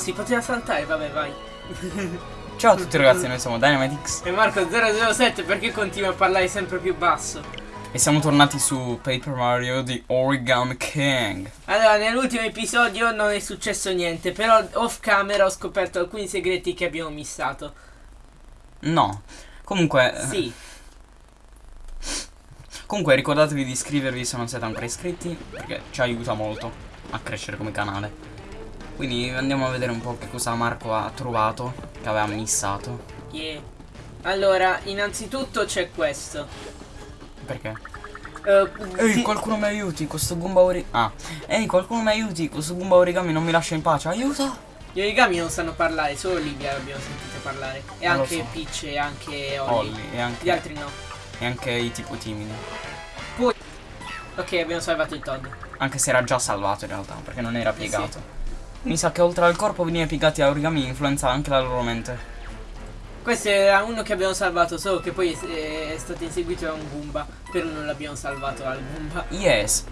si poteva saltare, vabbè, vai. Ciao a tutti ragazzi, noi siamo Dynamitix E Marco007 perché continua a parlare sempre più basso? e siamo tornati su Paper Mario di Origami King. Allora, nell'ultimo episodio non è successo niente, però off camera ho scoperto alcuni segreti che abbiamo missato. No, comunque... Sì, Comunque ricordatevi di iscrivervi se non siete ancora iscritti, perché ci aiuta molto a crescere come canale. Quindi andiamo a vedere un po' che cosa Marco ha trovato, che aveva missato. yeah. Allora, innanzitutto c'è questo. Perché? Eh, Ehi, ti- qualcuno mi aiuti, questo Goomba origami... Ah, ehi, qualcuno mi aiuti, questo Goomba origami non mi lascia in pace, aiuta! Gli origami non sanno parlare, solo Livia l'abbiamo sentito parlare. E Non lo anche so. Peach e anche Ollie. Olli e anche, Gli altri no. e anche i tipo timidi. Poi... Ok, abbiamo salvato il Todd. Anche se era già salvato in realtà, perché non era Eh sì. Mi sa che oltre al corpo venire piegati a origami influenza anche la loro mente. Questo era uno che abbiamo salvato, solo che poi è, è stato inseguito da un Goomba. Però non l'abbiamo salvato al Goomba. Yes!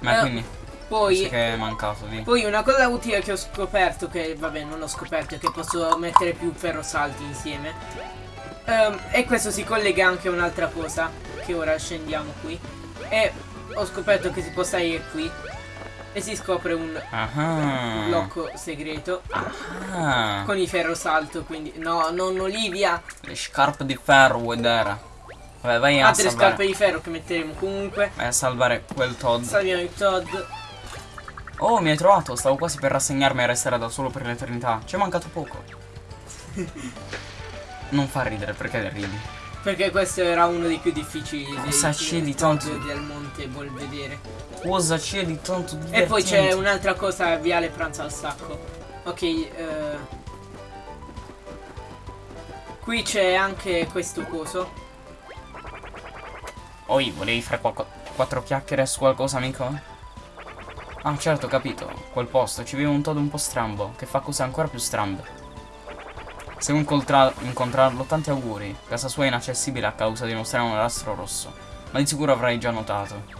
Ma Eh, quindi, Poi... che è mancato di... Poi una cosa utile che ho scoperto, che vabbè non ho scoperto, è che posso mettere più ferrosalti insieme. Ehm, e questo si collega anche a un'altra cosa, che ora scendiamo qui. E ho scoperto che si può salire qui. E si scopre un Ah. blocco segreto Ah. con i ferrosalto, quindi... No, non Olivia! Le scarpe di ferro vuoi dare? Vabbè, vai a Altre salvare. scarpe di ferro che metteremo comunque. Vai a salvare quel Todd. Salviamo il Todd. Oh, mi hai trovato, stavo quasi per rassegnarmi e restare da solo per l'eternità. Ci è mancato poco. non fa ridere, perché ridi? Perché questo era uno dei più difficili Cosa c'è di tanto- del monte Belvedere. Cosa c'è di tanto divertente? E poi c'è un'altra cosa, Viale pranzo al sacco. Ok, eh, Qui c'è anche questo coso. Oi, volevi fare quattro chiacchiere su qualcosa, amico? Ah, certo, ho capito. Quel posto, ci vive un Todd un po' strambo, che fa cose ancora più strambe. Se incontra- incontrarlo, tanti auguri. Casa sua è inaccessibile a causa di uno strano nastro rosso. Ma di sicuro avrai già notato.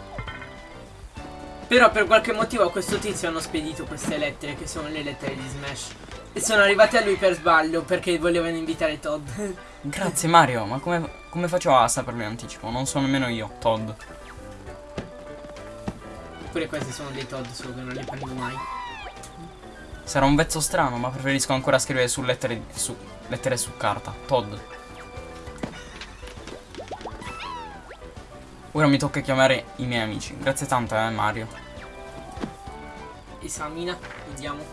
Però per qualche motivo a questo tizio hanno spedito queste lettere, che sono le lettere di Smash. E sono arrivate a lui per sbaglio, perché volevano invitare Todd. Grazie Mario, ma come, come faccio a saperlo in anticipo? Non so nemmeno io, Todd. Pure questi sono dei Todd, solo che non li prendo mai. Sarà un vezzo strano, ma preferisco ancora scrivere su lettere su, lettere su carta. Todd. Ora mi tocca chiamare i miei amici. Grazie tanto, eh, Mario. Esamina, vediamo.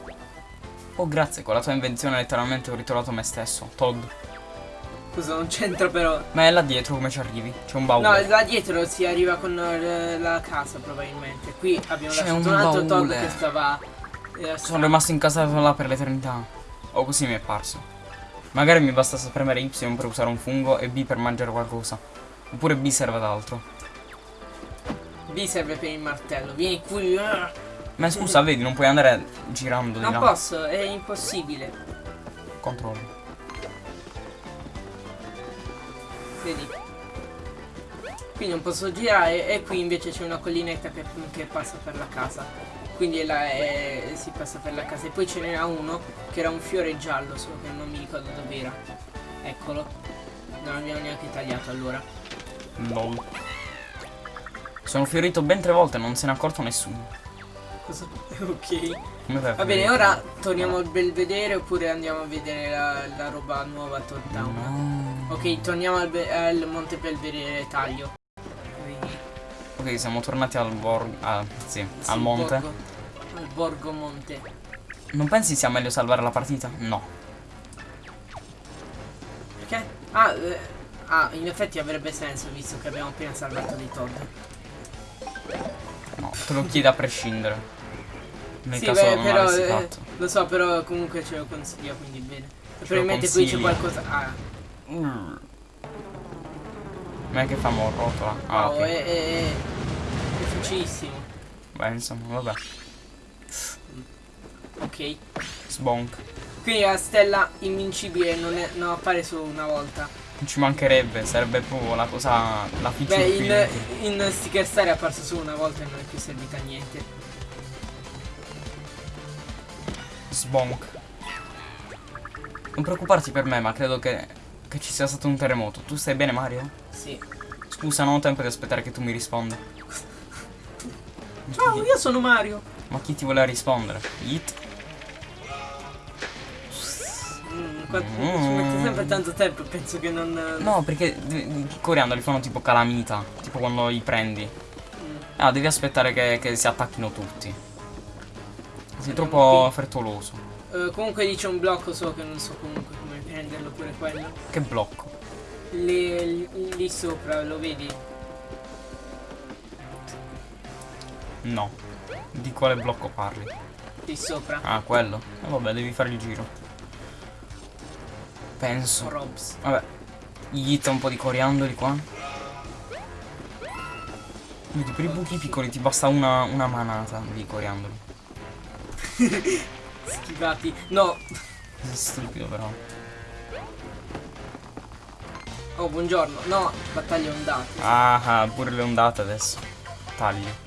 Oh, grazie, con la tua invenzione letteralmente ho ritrovato me stesso. Todd. Cosa non c'entra però. Ma è là dietro come ci arrivi? C'è un baule. No, là dietro si arriva con eh, la casa probabilmente. Qui abbiamo lasciato un un altro Todd che stava... Sono rimasto incastrato là per l'eternità. O così mi è parso. Magari mi bastasse premere Y per usare un fungo e B per mangiare qualcosa. Oppure B serve ad altro. B serve per il martello. Vieni qui. ah. Ma scusa, vedi, non puoi andare girando di Non là. posso, è impossibile. Controllo. Vedi. Qui non posso girare e qui invece c'è una collinetta che, che passa per la casa. Quindi là, è- si passa per la casa. E poi ce n'era uno che era un fiore giallo, solo che non mi ricordo dove era. Eccolo. Non abbiamo neanche tagliato allora. Lol. Sono fiorito ben tre volte e non se ne è accorto nessuno. Cosa? ok. Va bene, ora torniamo al belvedere oppure andiamo a vedere la, la roba nuova a. No. Ok, torniamo al, al Monte Belvedere taglio. Ok, siamo tornati al borgo. Ah, sì, Sì, al monte. Borgo, al Borgo Monte. Non pensi sia meglio salvare la partita? No. Perché? Ah, eh, ah, in effetti avrebbe senso visto che abbiamo appena salvato dei Todd. No, te lo chiedo a prescindere. Nel sì, caso beh, non però eh, lo so, però comunque ce lo consiglio, quindi bene. Probabilmente qui c'è qualcosa. Ah, Mm. Ma è che fa rotola. Ah, wow, ok. è, è, è facilissimo. Beh, insomma, vabbè. Ok. Sbonk. Quindi la stella invincibile non, è, non appare solo una volta. Non ci mancherebbe, sarebbe proprio la cosa. La feature Beh, in, in Sticker Star è apparso solo una volta e non è più servita a niente. Sbonk. Non preoccuparti per me, ma credo che, che ci sia stato un terremoto. Tu stai bene, Mario? Sì. Scusa, non ho tempo di aspettare che tu mi risponda. Ciao, io sono Mario. Ma chi ti voleva rispondere? It? Mm, qua- Ci mette sempre tanto tempo, penso che non... No, perché i coriandoli fanno tipo calamita. Tipo quando li prendi. Mm. Ah, devi aspettare che, che si attacchino tutti. Sei Andiamo troppo frettoloso. Eh, comunque lì c'è un blocco, so che non so comunque come prenderlo pure quello. Che blocco. Lì, lì sopra, lo vedi? No. Di quale blocco parli? Lì sopra. Ah, quello. E vabbè, devi fare il giro. Penso. Robs. Vabbè. Gli hit un po' di coriandoli qua. Vedi, per i buchi piccoli ti basta una, una manata di coriandoli. Schivati. No. Sei stupido però. Oh, buongiorno. No, battaglia ondate. Ah, ah, pure le ondate adesso. Taglio.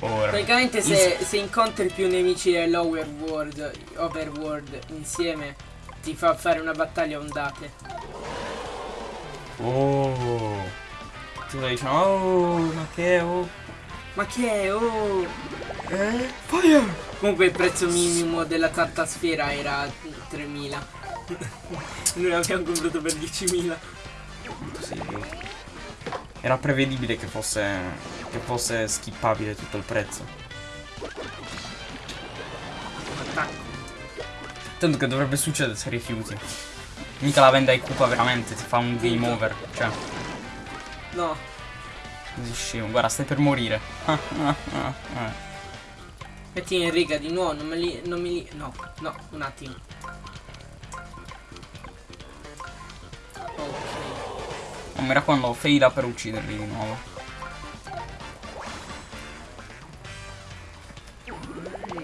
Ora. Praticamente se, se incontri più nemici dell'Overworld Overworld insieme ti fa fare una battaglia ondate. Oh. Tu stai dicendo, oh, ma che oh. Ma che è? Oh! Eh? Fire! Comunque il prezzo minimo della tartasfera era 3000. Noi l'abbiamo comprato per 10.000. Sì, Era prevedibile che fosse. che fosse skippabile tutto il prezzo. Attacco. Tanto che dovrebbe succedere se rifiuti. Mica la vende ai Koopa veramente, ti fa un game over. Cioè, No, così scemo. Guarda, stai per morire. metti in riga di nuovo, non me li. non mi li. No, no, un attimo. Non mi raccomando, faila per ucciderli di nuovo.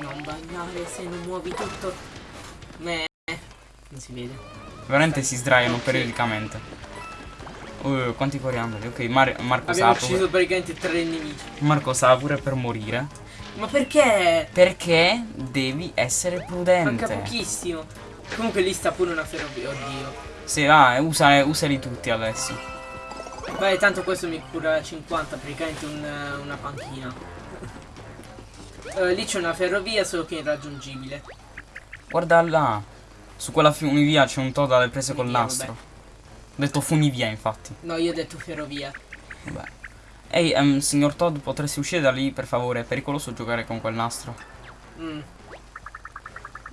Non ballare se non muovi tutto. Me. Non si vede. Veramente si sdraiano Ok. periodicamente. Uh, quanti coriandoli? Ok, Mar- Marco Abbiamo sa pure- ucciso praticamente tre nemici. Marco sa pure per morire. Ma perché? Perché devi essere prudente. Manca pochissimo. Comunque lì sta pure una ferrovia. Oddio. Sì, va, usa, usali tutti adesso. Beh, tanto questo mi cura 50, praticamente un, una panchina. Eh, lì c'è una ferrovia, solo che è irraggiungibile. Guarda là. Su quella funivia c'è un Toad alle prese col Funivia, nastro. Ho detto funivia, infatti. No, io ho detto ferrovia. Vabbè. Ehi, ehm, signor Todd, potresti uscire da lì, per favore? È pericoloso giocare con quel nastro. Mm.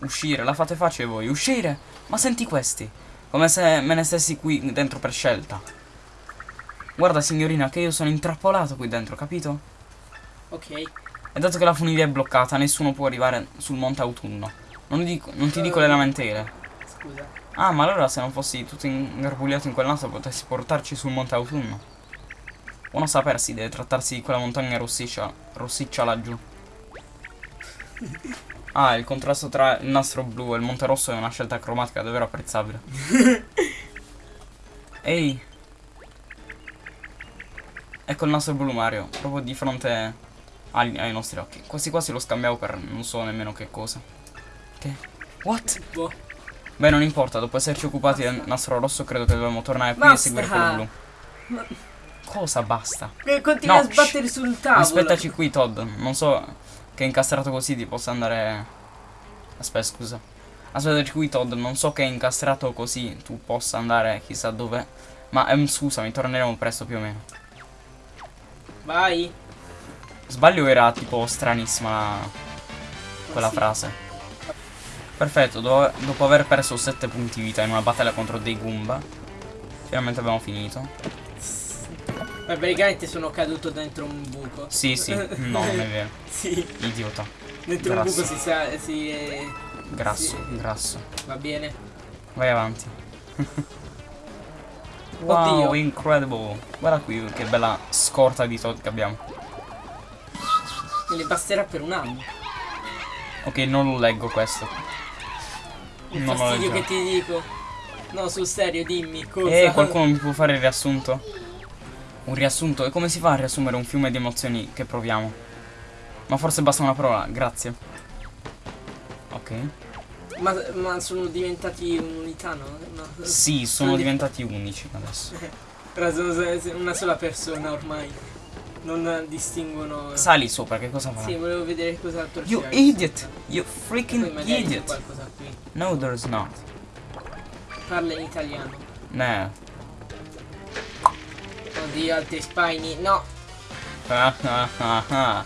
Uscire, la fate facile voi. Uscire! Ma senti questi. Come se me ne stessi qui dentro per scelta. Guarda, signorina, che io sono intrappolato qui dentro, capito? Ok. E dato che la funivia è bloccata, nessuno può arrivare sul monte autunno. Non, dico- non ti dico le lamentele. Scusa. Ah, ma allora se non fossi tutto ingarbugliato in quel naso potessi portarci sul monte autunno. Buono sapersi, deve trattarsi di quella montagna rossiccia, rossiccia laggiù. Ah, il contrasto tra il nastro blu e il monte rosso è una scelta cromatica davvero apprezzabile. Ehi. Ecco il nastro blu Mario, proprio di fronte ai, ai nostri occhi. Quasi quasi lo scambiamo per non so nemmeno che cosa. Che? What? Boh. Beh, non importa, dopo esserci occupati del nastro rosso, credo che dobbiamo tornare qui e Basta. seguire quello blu. Cosa basta? Eh, Continua No, a sbattere sul tavolo. Aspettaci qui, Todd. Non so che incastrato così ti possa andare. Aspetta, scusa. Aspettaci qui, Todd. Non so che incastrato così tu possa andare chissà dove. Ma ehm, scusami, torneremo presto più o meno. Vai. Sbaglio era tipo stranissima quella Sì. frase. Perfetto, do- dopo aver perso 7 punti vita in una battaglia contro dei Goomba, finalmente abbiamo finito. Beh, praticamente sono caduto dentro un buco. Sì, sì, no, non è vero. Sì, Idiota. dentro Grasso. un buco si sa. Si, eh, Grasso, Sì. grasso. va bene. Vai avanti. wow, Oddio. incredible. Guarda qui che bella scorta di Todd che abbiamo. Me ne basterà per un anno. Ok, non lo leggo questo. Il Non fastidio che ti dico. No, sul serio, dimmi cosa. Eh, qualcuno mi può fare il riassunto? Un riassunto? E come si fa a riassumere un fiume di emozioni che proviamo? Ma forse basta una parola, grazie. Ok. Ma, ma sono diventati un'unità, no? no. Sì, sono diventati unici adesso. Ora sono se- una sola persona ormai. Non distinguono. Sali sopra, che cosa fa? Sì, volevo vedere cos'altro You c'era. idiot! You freaking idiot! qualcosa qui. No, there's not. Parla in italiano. No. Oddio, altri spine. No. Ah, ah, ah, ah.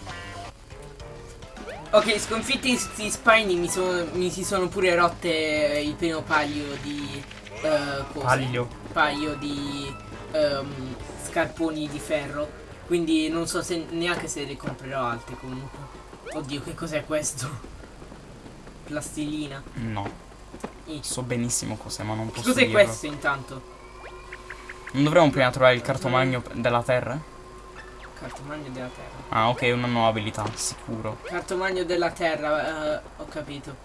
Ok, sconfitti questi spine mi, sono- mi si sono pure rotte il primo paio di cose. Paglio. Paio di ehm, scarponi di ferro. Quindi non so se neanche se ne comprerò altri comunque. Oddio, che cos'è questo? Plastilina. No. I. So benissimo cos'è, ma non posso cos'è questo intanto? Non dovremmo prima trovare il cartomagno della terra? Cartomagno della terra. Ah, ok, una nuova abilità, sicuro. Cartomagno della terra, eh, ho capito.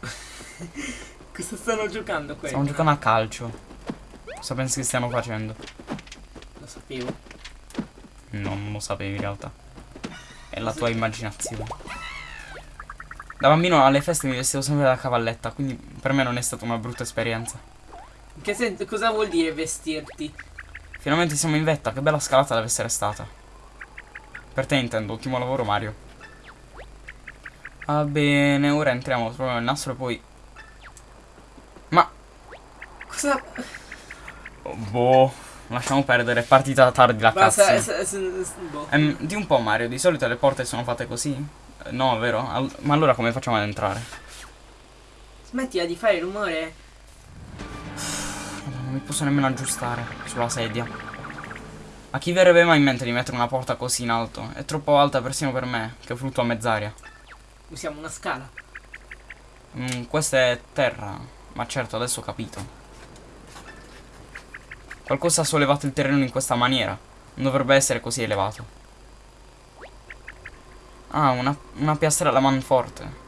Cosa stanno giocando quelli? Stiamo giocando a calcio. Cosa pensi che stiano facendo? Lo sapevo. No, non lo sapevi in realtà. È la tua immaginazione. Da bambino alle feste mi vestivo sempre da cavalletta, quindi per me non è stata una brutta esperienza. In Che sen- cosa vuol dire vestirti? Finalmente siamo in vetta, che bella scalata deve essere stata. Per te intendo, ottimo lavoro Mario. Va bene, ora entriamo, troviamo il nastro e poi... Ma... Cosa? oh, boh, lasciamo perdere, è partita tardi la cazzo. boh. Ehm, di un po' Mario, di solito le porte sono fatte così? No, vero? Al- ma allora come facciamo ad entrare? Smettila di fare rumore. Mi posso nemmeno aggiustare sulla sedia. A chi verrebbe mai in mente di mettere una porta così in alto? È troppo alta persino per me, che flutto a mezz'aria. Usiamo una scala. Mm, questa è terra. Ma certo, adesso ho capito. Qualcosa ha sollevato il terreno in questa maniera. Non dovrebbe essere così elevato. Ah, una, una piastrella manforte.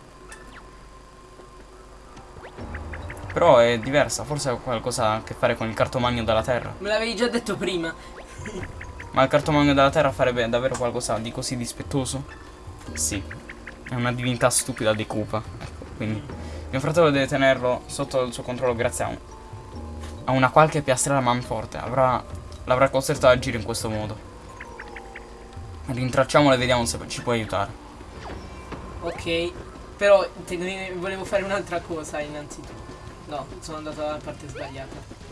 Però è diversa, forse ha qualcosa a che fare con il cartomagno della terra. Me l'avevi già detto prima. Ma il cartomagno della terra farebbe davvero qualcosa di così dispettoso? Sì, è una divinità stupida di Koopa. Ecco, quindi mio fratello deve tenerlo sotto il suo controllo grazie a, un- a una qualche piastrella manforte. Avrà, l'avrà costretto ad agire in questo modo. Rintracciamolo e vediamo se ci può aiutare. Ok. Però volevo fare un'altra cosa innanzitutto. No, sono andato dalla parte sbagliata.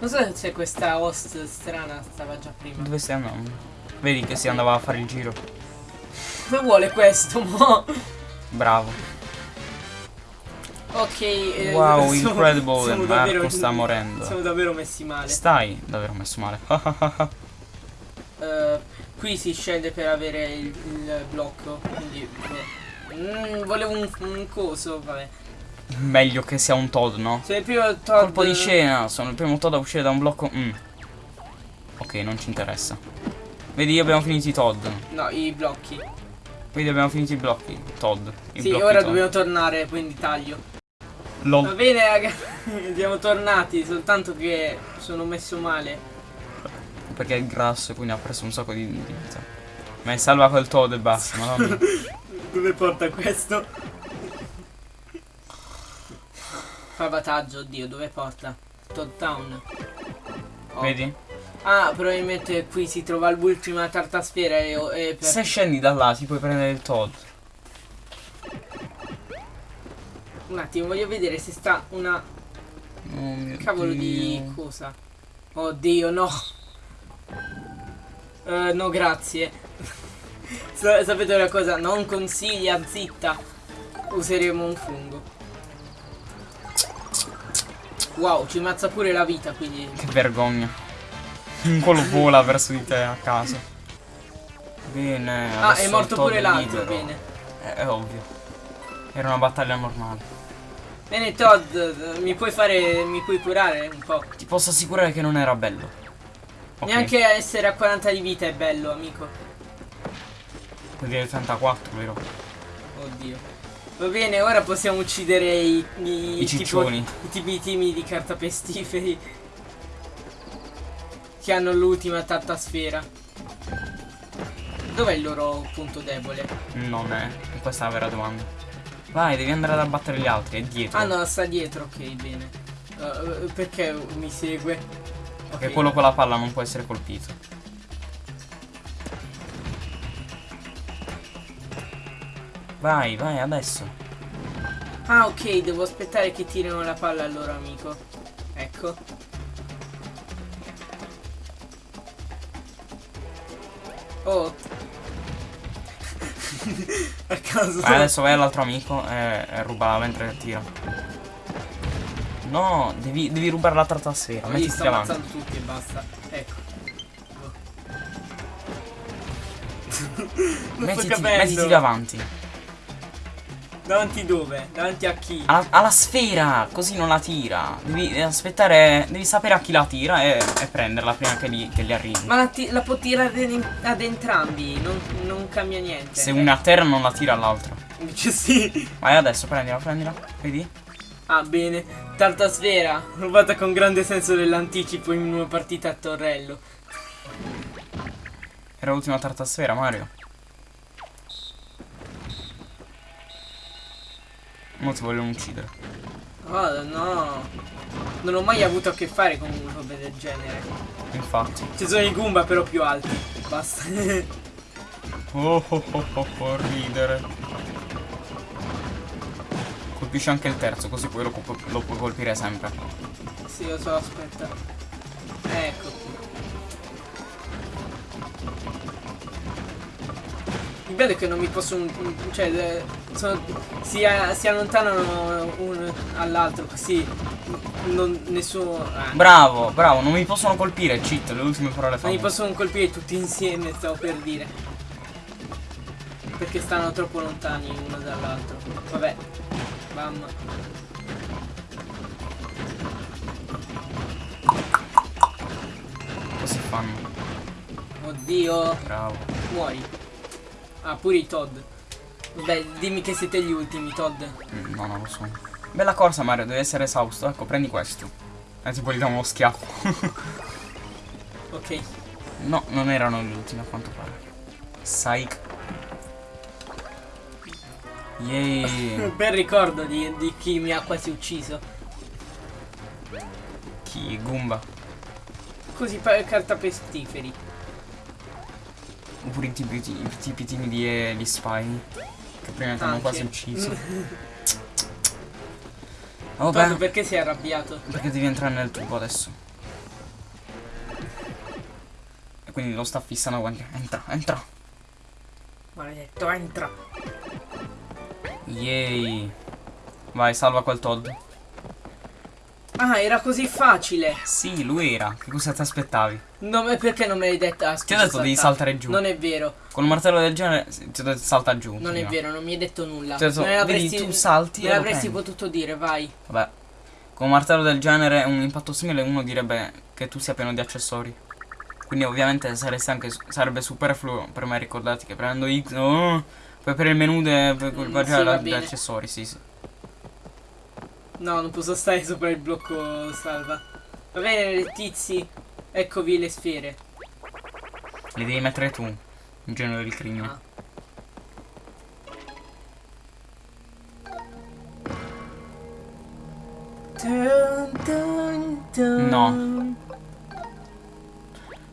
Non so se questa host strana stava già prima. Dove stai andando? Vedi che si andava a fare il giro. Cosa vuole questo, mo? Bravo. Ok. eh, Wow, siamo- incredible, siamo Marco davvero- sta morendo. Siamo davvero messi male. Stai davvero messo male. Eh, qui si scende per avere il, il blocco. Quindi. boh. Mm, volevo un, un coso, vabbè. Meglio che sia un Toad, no? Se il primo Todd. Colpo di scena, sono il primo Toad a uscire da un blocco. Mm. Ok, non ci interessa. Vedi, abbiamo finito i Todd. No, i blocchi. Vedi, abbiamo finito i blocchi. Todd. I sì, blocchi ora Todd. dobbiamo tornare, quindi taglio. Va LOL. bene, raga. Siamo tornati, soltanto che sono messo male. Perché è grasso e quindi ha preso un sacco di di vita. Ma è salva quel Todd e basta, madonna. Dove porta questo? Salvataggio, oddio, dove porta? Todd Town. Oh. Vedi? Ah, probabilmente qui si trova l'ultima tartasfera e, e per... Se scendi da là ti puoi prendere il Todd. Un attimo, voglio vedere se sta una Oh mio cavolo di Dio. cosa. Oddio, no. Eh, no, grazie. Sa- sapete una cosa? Non consiglia, zitta. Useremo un fungo. Wow, ci mazza pure la vita, quindi... Che vergogna. Un quello vola verso di te a caso. Bene. Ah, è morto pure l'altro, bene. È, è ovvio. Era una battaglia normale. Bene, Todd, eh, mi puoi fare... mi puoi curare un po'? Ti posso assicurare che non era bello. Ok, Neanche essere a 40 di vita è bello, amico. Vuol dire 34, vero? Oddio. Va bene, ora possiamo uccidere i, i, I tipo- ciccioni. i tipi timidi cartapestiferi. che hanno l'ultima tartasfera. Dov'è il loro punto debole? Non è. Questa è la vera domanda. Vai, devi andare ad abbattere gli altri, è dietro. Ah no, sta dietro, ok, bene. Uh, perché mi segue? Perché okay. quello con la palla non può essere colpito. Vai, vai, adesso. Ah, ok, devo aspettare che tirino la palla al loro amico. Ecco. Oh. A caso. Vai, adesso vai all'altro amico e, e ruba mentre tira. No, devi, devi rubare la tartasfera. No, Mettiti davanti. tutti e basta. Ecco. mettiti, mettiti davanti. Davanti dove? Davanti a chi? Alla, alla, sfera, così non la tira. Devi aspettare, devi sapere a chi la tira e, e prenderla prima che gli, che gli arrivi. Ma la, la, può tirare ad entrambi, non, non, cambia niente. Se una a terra non la tira all'altro. Invece sì. Vai adesso, prendila, prendila. Vedi? Ah, bene. Tartasfera, rubata con grande senso dell'anticipo in una partita a torrello. Era l'ultima tartasfera, Mario. Non ti vogliono uccidere. Oh no. Non ho mai avuto a che fare con un robe del genere. Infatti. Ci sono i Goomba però più alti. Basta. oh oh oh oh, oh ridere. Colpisci anche il terzo, così poi lo, lo puoi colpire sempre. Sì, lo so, aspetta. Ecco. Il bello è che non mi posso... Cioè, sono, si, si, allontanano uno all'altro così non, nessuno... Eh. Bravo, bravo, non mi possono colpire, cheat, le ultime parole fa. Non mi possono colpire tutti insieme, stavo per dire. Perché stanno troppo lontani uno dall'altro. Vabbè. Bam. Cosa fanno? Oddio. Bravo. Muori. Ah, pure i Todd. Vabbè, dimmi che siete gli ultimi, Todd. Mm, no, non lo so. Bella corsa, Mario, deve essere esausto. Ecco, prendi questo. E tipo gli diamo uno schiaffo. ok. No, non erano gli ultimi a quanto pare. Psych. Yay. Bel ricordo di, di chi mi ha quasi ucciso. Chi? Goomba. Così carta pestiferi. Oppure i tipi, i tipi timidi e gli spy. Prima ti hanno quasi ucciso. oh, beh. perché sei arrabbiato? Perché devi entrare nel tubo adesso. E quindi lo sta fissando quando entra, entra. Maledetto, entra. Yay. Vai, salva quel Todd. Ah, era così facile. Sì, lui era. Che cosa ti aspettavi? No, ma perché non me l'hai detta? Ah, ti ho detto saltare. di saltare giù. Non è vero. Con un martello del genere ti ho detto salta giù. Non prima. è vero, non mi hai detto nulla. Ti ho detto, vedi, tu salti Me l'avresti potuto dire, vai. Vabbè. Con un martello del genere, un impatto simile, uno direbbe che tu sia pieno di accessori. Quindi ovviamente anche, sarebbe superfluo per me ricordarti che prendo X. Oh, poi per il menu per mm, sì, accessori, sì, sì. No, non posso stare sopra il blocco salva. Va bene, tizi. Eccovi le sfere. Le devi mettere tu, in genere del crimine. Ah. No.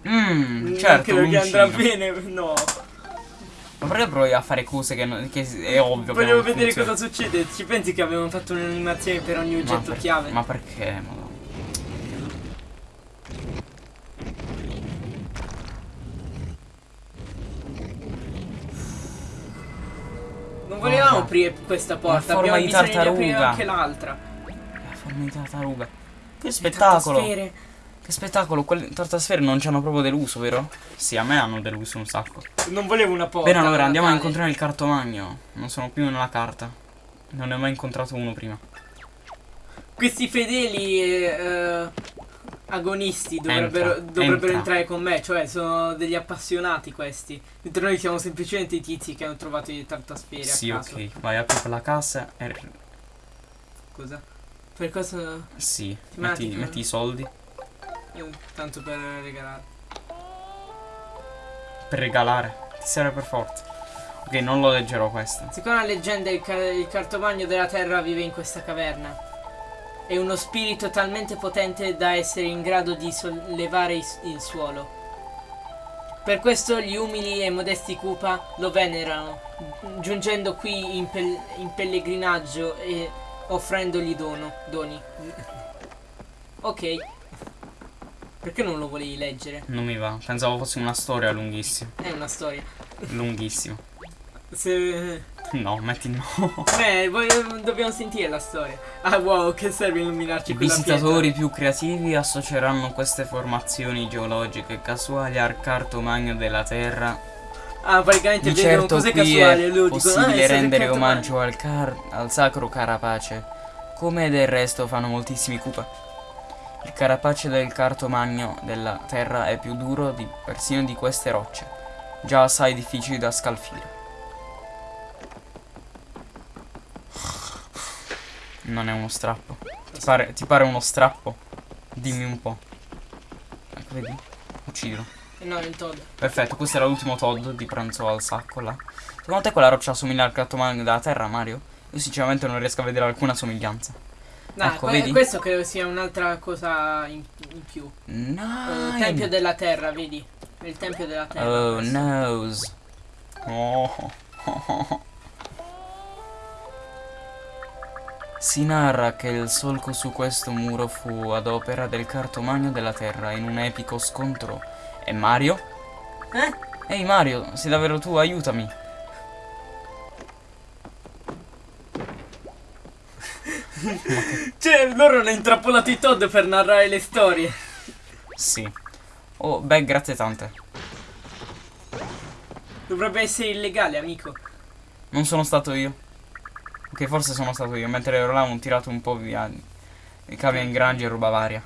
Mmm, certo. Credo che andrà bene, no. Ma perché provi a fare cose che, non, che è ovvio Voglio vedere funziona. cosa succede. Ci pensi che avevamo fatto un'animazione per ogni oggetto ma per, chiave? Ma perché? Ma Non volevamo aprire questa porta, forma abbiamo di tartaruga. anche l'altra. La forma di tartaruga. Che spettacolo! Che spettacolo, quelle tartasfere non ci hanno proprio deluso, vero? Sì, a me hanno deluso un sacco. Non volevo una porta. Bene, allora andiamo a incontrare il cartomagno. Non sono più nella carta. Non ne ho mai incontrato uno prima. Questi fedeli eh, agonisti dovrebbero, entra, dovrebbero entra. entrare con me, cioè sono degli appassionati questi. Mentre noi siamo semplicemente i tizi che hanno trovato i tartasfere. Sì, ok, vai apri per la cassa e. Cosa? Per cosa? Sì, metti, metti i soldi. Eh, tanto per regalare. Per regalare. Ti serve per forza. Ok, non lo leggerò questa. Secondo la leggenda il, ca- il cartomagno della terra vive in questa caverna. È uno spirito talmente potente da essere in grado di sollevare il, suolo. Per questo gli umili e modesti Koopa lo venerano, giungendo qui in, pel- in pellegrinaggio e offrendogli dono, doni. Ok. Perché non lo volevi leggere? Non mi va. Pensavo fosse una storia lunghissima. È una storia. Lunghissima. Se... No, metti no. Beh, dobbiamo sentire la storia. Ah wow, che serve illuminarci I visitatori più creativi associeranno queste formazioni geologiche casuali al cartomagno della Terra. Ah, praticamente Di vedono certo cose casuali è dicono, "Ah, possibile siete rendere cartomagni". omaggio al, car- al sacro carapace, come del resto fanno moltissimi Koopa. Il carapace del cartomagno della Terra è più duro di, persino di queste rocce, già assai difficili da scalfire. Non è uno strappo. Ti pare, ti pare uno strappo? Dimmi un po'. Ecco, vedi? Uccidilo. No, il Todd. Perfetto, questo era l'ultimo Todd di pranzo al sacco là. Secondo te quella roccia assomiglia al cartomagno della Terra, Mario? Io sinceramente non riesco a vedere alcuna somiglianza. No, Ecco, que- questo credo sia un'altra cosa in, in più. No. Eh, tempio della terra, vedi? Il tempio della terra. Oh noes. Oh. Si narra che il solco su questo muro fu ad opera del cartomagno della terra in un epico scontro. E Mario? Eh? Ehi Mario, sei davvero tu? Aiutami. Cioè, loro hanno intrappolato i Todd per narrare le storie. Sì. Oh, beh, grazie tante. Dovrebbe essere illegale, amico. Non sono stato io. Ok, forse sono stato io. Mentre ero là ho tirato un po' via i cavi a ingrangi e roba varia.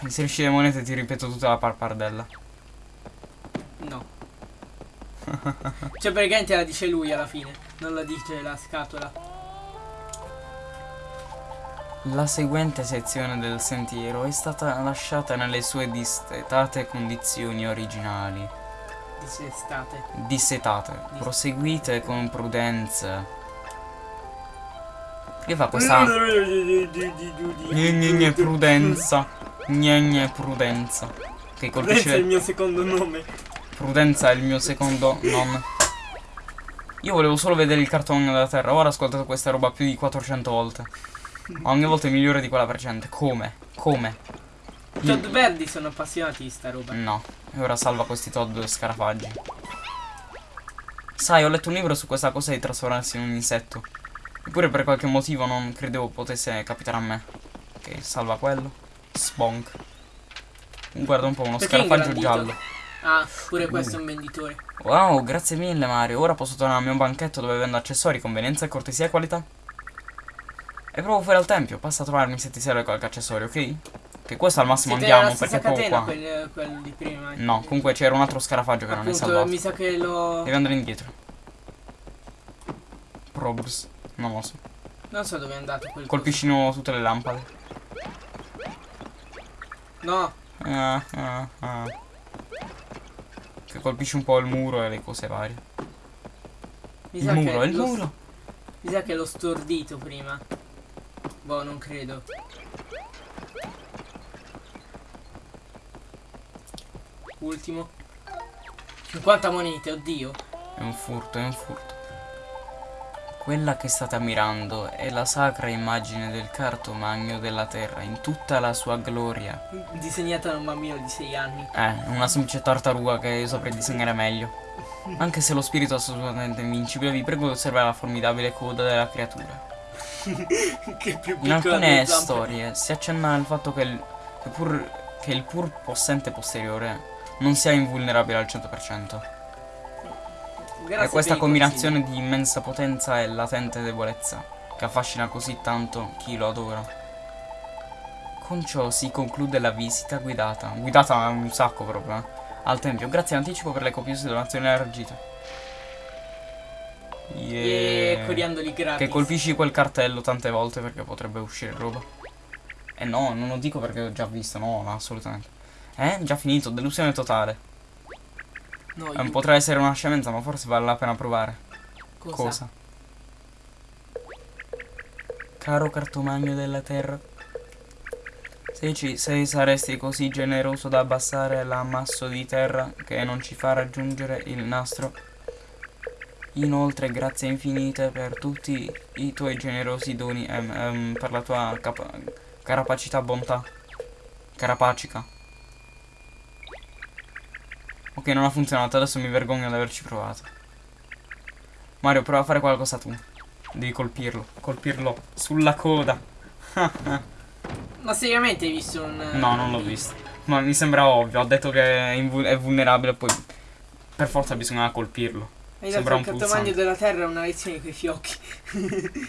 Inserisci le monete ti ripeto tutta la parpardella. No. cioè, praticamente la dice lui alla fine. Non la dice la scatola. La seguente sezione del sentiero è stata lasciata nelle sue distetate condizioni originali. Dice estate. Dissetate. Dis- Proseguite con prudenza. Che fa questa... Gne gne gne prudenza. Gne gne prudenza. Che Prudenza è colpisce... il mio secondo nome. Prudenza è il mio secondo non. Io volevo solo vedere il cartone della terra, ora ho ascoltato questa roba più di 400 volte. Ma ogni volta è migliore di quella precedente. Come? Come? I Todd verdi sono appassionati di sta roba. No. E ora salva questi Todd scarafaggi. Sai, ho letto un libro su questa cosa di trasformarsi in un insetto. Eppure per qualche motivo non credevo potesse capitare a me. Ok, salva quello. Sponk. Guarda un po', uno Perché scarafaggio giallo. Ah, pure questo è un venditore. Wow, grazie mille Mario. Ora posso tornare al mio banchetto dove vendo accessori, convenienza, cortesia e qualità. E provo fuori al tempio, passa a trovarmi se ti serve qualche accessorio, ok? Che questo al massimo nella andiamo perché poco qua. quel, quel di prima. No, comunque c'era un altro scarafaggio che non è Appunto, salvato. mi sa che lo... Devi andare indietro. Probs. Non lo so. Non so dove è andato quel Colpisci di nuovo tutte le lampade. coso. No, Ah, ah, ah. Che colpisci un po' il muro e le cose varie. mi Il sa muro, che il muro. Mi sa che l'ho stordito prima. Boh, non credo. Ultimo. 50 monete, oddio. È un furto, è un furto. Quella che state ammirando è la sacra immagine del cartomagno della terra in tutta la sua gloria. Disegnata da un bambino di 6 anni. Eh, una semplice tartaruga che io saprei disegnare meglio. Anche se lo spirito è assolutamente invincibile, vi prego di osservare la formidabile coda della creatura. Che più In alcune storie si accenna al fatto che il, che pur, che il pur possente posteriore non sia invulnerabile al 100%. Grazie È questa combinazione di immensa potenza e latente debolezza che affascina così tanto chi lo adora. Con ciò si conclude la visita guidata, guidata un sacco proprio, eh, al tempio. Grazie in anticipo per le copiose donazioni elargite. Yeah. Coriandoli gratis. Che colpisci quel cartello tante volte perché potrebbe uscire roba. Eh no, non lo dico perché ho già visto, no, no, assolutamente. Eh, già finito, delusione totale. No, Eh, potrà essere una scemenza, ma forse vale la pena provare. cosa? Cosa? Caro cartomagno della terra, se, ci, se saresti così generoso da abbassare l'ammasso di terra che non ci fa raggiungere il nastro, inoltre grazie infinite per tutti i tuoi generosi doni e ehm, per la tua carapacità bontà. Carapacica. Ok, non ha funzionato, adesso mi vergogno di averci provato. Mario, prova a fare qualcosa tu. Devi colpirlo. Colpirlo sulla coda. Ma seriamente hai visto un... no, non l'ho visto. Ma mi sembra ovvio. Ha detto che è vulnerabile, poi per forza bisogna colpirlo. Hai dato Sembra al un cartomagno pulsante. della terra una lezione coi fiocchi.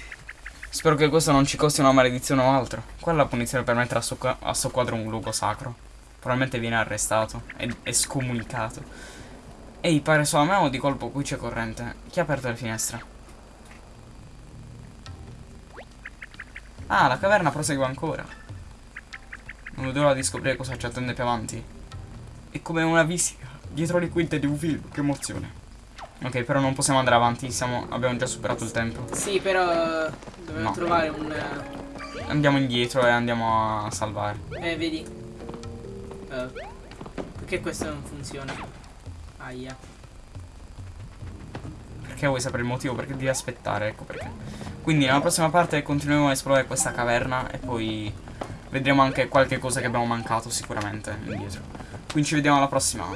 Spero che questo non ci costi una maledizione o altro. Qual è la punizione per mettere a qua- a sto quadro un luogo sacro? Probabilmente viene arrestato e, e scomunicato. Ehi, pare solo a me o di colpo qui c'è corrente? Chi ha aperto le finestre? Ah, la caverna prosegue ancora. Non vedo l'ora di scoprire cosa ci attende più avanti. È come una visita dietro le quinte di un film, che emozione. Ok, però non possiamo andare avanti, siamo, abbiamo già superato il tempo. Sì, però eh, dobbiamo No. trovare un... eh, Andiamo indietro e andiamo a salvare. Eh, vedi? Eh, perché questo non funziona? Aia. Perché vuoi sapere il motivo? Perché devi aspettare, ecco perché. Quindi nella prossima parte continueremo a esplorare questa caverna e poi vedremo anche qualche cosa che abbiamo mancato sicuramente indietro. Quindi ci vediamo alla prossima.